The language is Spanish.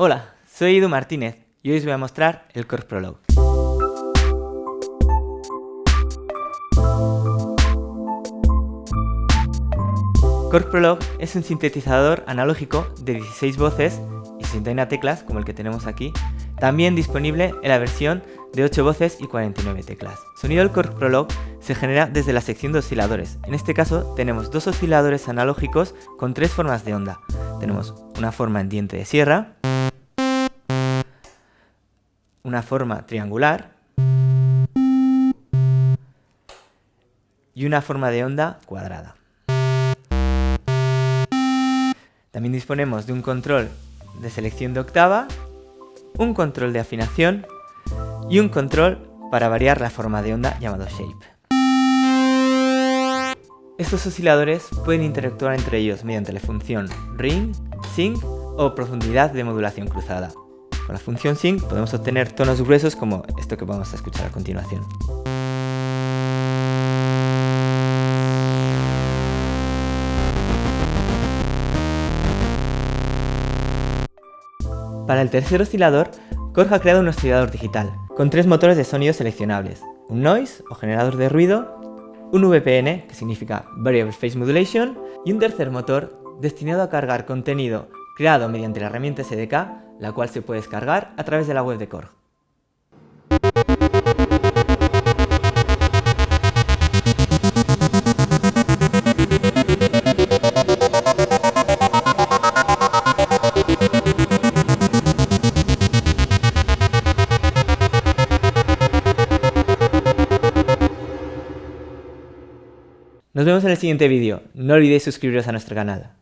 Hola, soy Edu Martínez y hoy os voy a mostrar el Korg Prolog. Korg Prolog es un sintetizador analógico de 16 voces y 61 teclas, como el que tenemos aquí, también disponible en la versión de 8 voces y 49 teclas. Sonido del Korg Prolog se genera desde la sección de osciladores. En este caso tenemos dos osciladores analógicos con tres formas de onda. Tenemos una forma en diente de sierra, una forma triangular y una forma de onda cuadrada. También disponemos de un control de selección de octava, un control de afinación y un control para variar la forma de onda llamado shape. Estos osciladores pueden interactuar entre ellos mediante la función ring, sync o profundidad de modulación cruzada. Con la función sync podemos obtener tonos gruesos como esto que vamos a escuchar a continuación. Para el tercer oscilador, Korg ha creado un oscilador digital, con tres motores de sonido seleccionables, un noise o generador de ruido, un VPN, que significa Variable Phase Modulation, y un tercer motor destinado a cargar contenido creado mediante la herramienta SDK la cual se puede descargar a través de la web de Korg. Nos vemos en el siguiente vídeo. No olvidéis suscribiros a nuestro canal.